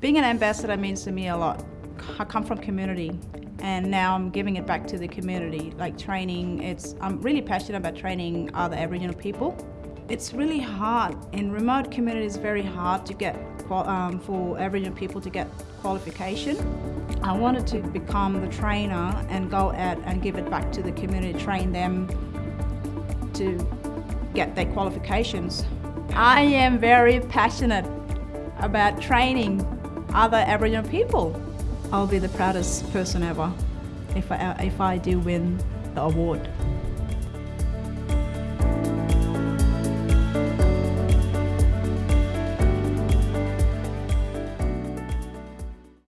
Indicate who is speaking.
Speaker 1: Being an ambassador means to me a lot. I come from community and now I'm giving it back to the community, like training. It's I'm really passionate about training other Aboriginal people. It's really hard in remote communities. Very hard to get um, for Aboriginal people to get qualification. I wanted to become the trainer and go out and give it back to the community, train them to get their qualifications. I am very passionate about training other Aboriginal people. I'll be the proudest person ever if I, if I do win the award.